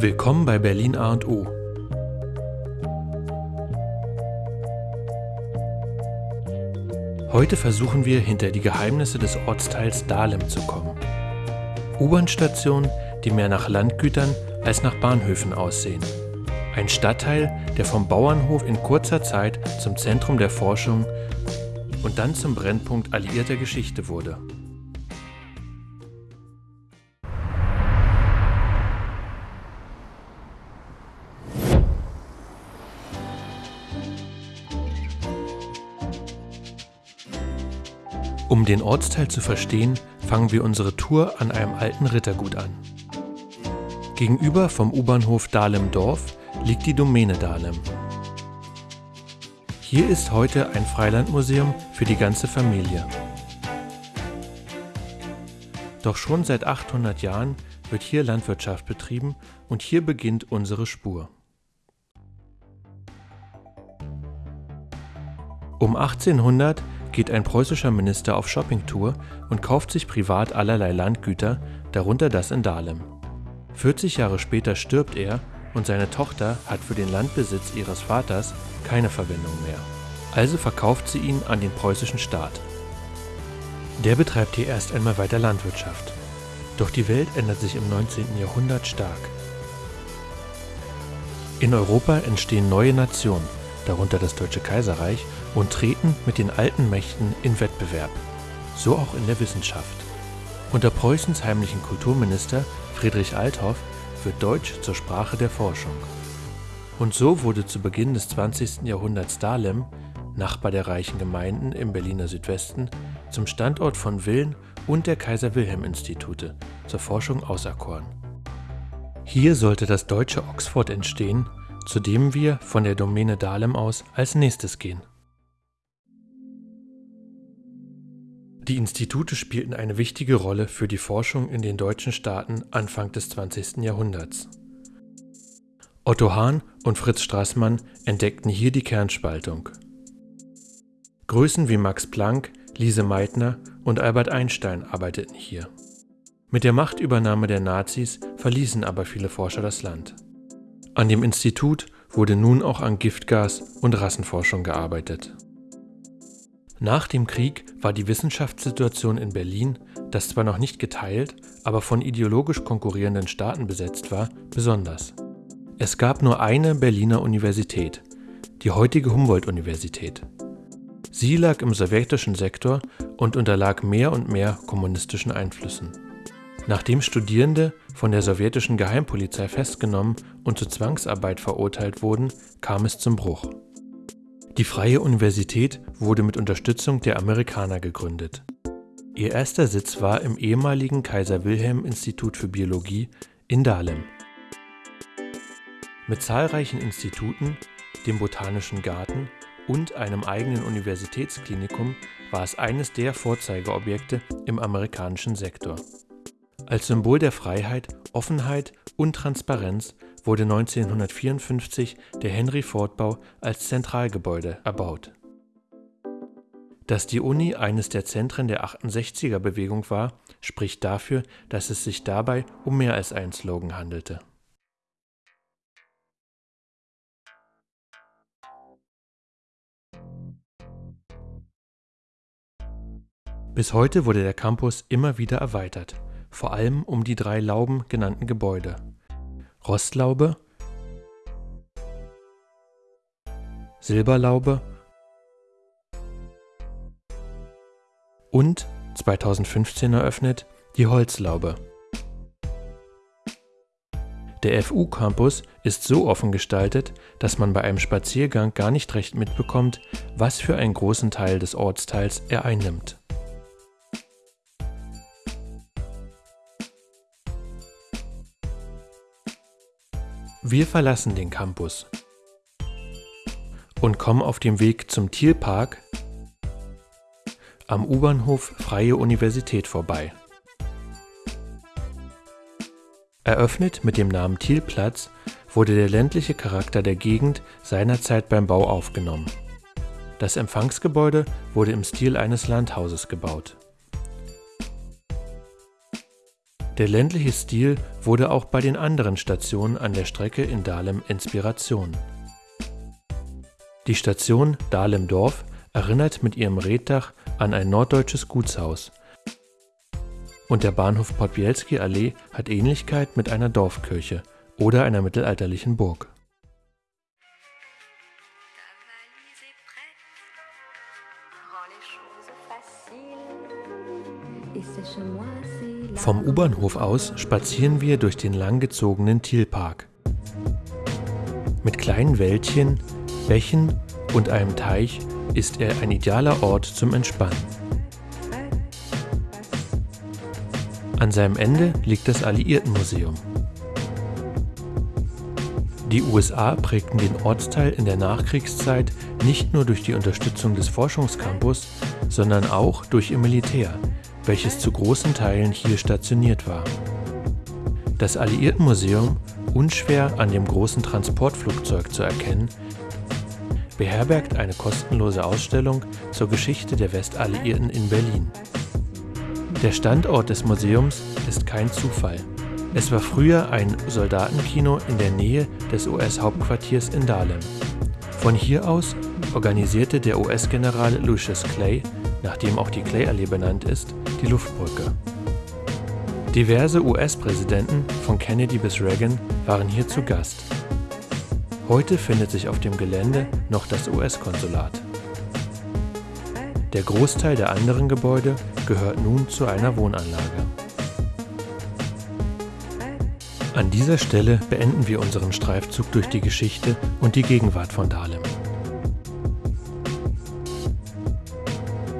Willkommen bei Berlin A und O. Heute versuchen wir hinter die Geheimnisse des Ortsteils Dahlem zu kommen. U-Bahn-Stationen, die mehr nach Landgütern als nach Bahnhöfen aussehen. Ein Stadtteil, der vom Bauernhof in kurzer Zeit zum Zentrum der Forschung und dann zum Brennpunkt alliierter Geschichte wurde. Um den Ortsteil zu verstehen, fangen wir unsere Tour an einem alten Rittergut an. Gegenüber vom U-Bahnhof Dahlem-Dorf liegt die Domäne Dahlem. Hier ist heute ein Freilandmuseum für die ganze Familie. Doch schon seit 800 Jahren wird hier Landwirtschaft betrieben und hier beginnt unsere Spur. Um 1800 geht ein preußischer Minister auf Shoppingtour und kauft sich privat allerlei Landgüter, darunter das in Dahlem. 40 Jahre später stirbt er und seine Tochter hat für den Landbesitz ihres Vaters keine Verwendung mehr. Also verkauft sie ihn an den preußischen Staat. Der betreibt hier erst einmal weiter Landwirtschaft. Doch die Welt ändert sich im 19. Jahrhundert stark. In Europa entstehen neue Nationen, darunter das Deutsche Kaiserreich, und treten mit den alten Mächten in Wettbewerb. So auch in der Wissenschaft. Unter Preußens heimlichen Kulturminister Friedrich Althoff wird Deutsch zur Sprache der Forschung. Und so wurde zu Beginn des 20. Jahrhunderts Dahlem, Nachbar der reichen Gemeinden im Berliner Südwesten, zum Standort von Villen und der Kaiser-Wilhelm-Institute zur Forschung auserkoren. Hier sollte das deutsche Oxford entstehen, zu dem wir von der Domäne Dahlem aus als nächstes gehen. Die Institute spielten eine wichtige Rolle für die Forschung in den deutschen Staaten Anfang des 20. Jahrhunderts. Otto Hahn und Fritz Straßmann entdeckten hier die Kernspaltung. Größen wie Max Planck, Lise Meitner und Albert Einstein arbeiteten hier. Mit der Machtübernahme der Nazis verließen aber viele Forscher das Land. An dem Institut wurde nun auch an Giftgas und Rassenforschung gearbeitet. Nach dem Krieg war die Wissenschaftssituation in Berlin, das zwar noch nicht geteilt, aber von ideologisch konkurrierenden Staaten besetzt war, besonders. Es gab nur eine Berliner Universität, die heutige Humboldt-Universität. Sie lag im sowjetischen Sektor und unterlag mehr und mehr kommunistischen Einflüssen. Nachdem Studierende von der sowjetischen Geheimpolizei festgenommen und zur Zwangsarbeit verurteilt wurden, kam es zum Bruch. Die Freie Universität wurde mit Unterstützung der Amerikaner gegründet. Ihr erster Sitz war im ehemaligen Kaiser-Wilhelm-Institut für Biologie in Dahlem. Mit zahlreichen Instituten, dem Botanischen Garten und einem eigenen Universitätsklinikum war es eines der Vorzeigeobjekte im amerikanischen Sektor. Als Symbol der Freiheit, Offenheit und Transparenz wurde 1954 der Henry-Ford-Bau als Zentralgebäude erbaut. Dass die Uni eines der Zentren der 68er-Bewegung war, spricht dafür, dass es sich dabei um mehr als einen Slogan handelte. Bis heute wurde der Campus immer wieder erweitert, vor allem um die drei Lauben genannten Gebäude. Rostlaube, Silberlaube und 2015 eröffnet die Holzlaube. Der FU-Campus ist so offen gestaltet, dass man bei einem Spaziergang gar nicht recht mitbekommt, was für einen großen Teil des Ortsteils er einnimmt. Wir verlassen den Campus und kommen auf dem Weg zum Thielpark am U-Bahnhof Freie Universität vorbei. Eröffnet mit dem Namen Thielplatz wurde der ländliche Charakter der Gegend seinerzeit beim Bau aufgenommen. Das Empfangsgebäude wurde im Stil eines Landhauses gebaut. Der ländliche Stil wurde auch bei den anderen Stationen an der Strecke in Dahlem Inspiration. Die Station Dahlem-Dorf erinnert mit ihrem Reetdach an ein norddeutsches Gutshaus und der Bahnhof Podbielski Allee hat Ähnlichkeit mit einer Dorfkirche oder einer mittelalterlichen Burg. Vom U-Bahnhof aus spazieren wir durch den langgezogenen Thielpark. Mit kleinen Wäldchen, Bächen und einem Teich ist er ein idealer Ort zum Entspannen. An seinem Ende liegt das Alliiertenmuseum. Die USA prägten den Ortsteil in der Nachkriegszeit nicht nur durch die Unterstützung des Forschungscampus, sondern auch durch ihr Militär, welches zu großen Teilen hier stationiert war. Das Alliiertenmuseum, unschwer an dem großen Transportflugzeug zu erkennen, beherbergt eine kostenlose Ausstellung zur Geschichte der Westalliierten in Berlin. Der Standort des Museums ist kein Zufall. Es war früher ein Soldatenkino in der Nähe des US-Hauptquartiers in Dahlem. Von hier aus organisierte der US-General Lucius Clay, nach dem auch die Clay-Allee benannt ist, die Luftbrücke. Diverse US-Präsidenten von Kennedy bis Reagan waren hier zu Gast. Heute findet sich auf dem Gelände noch das US-Konsulat. Der Großteil der anderen Gebäude gehört nun zu einer Wohnanlage. An dieser Stelle beenden wir unseren Streifzug durch die Geschichte und die Gegenwart von Dahlem.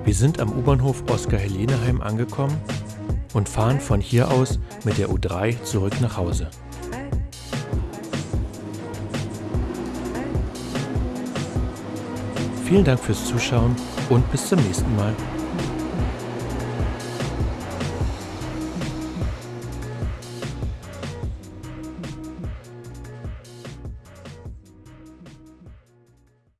Wir sind am U-Bahnhof Oskar-Heleneheim angekommen und fahren von hier aus mit der U3 zurück nach Hause. Vielen Dank fürs Zuschauen und bis zum nächsten Mal.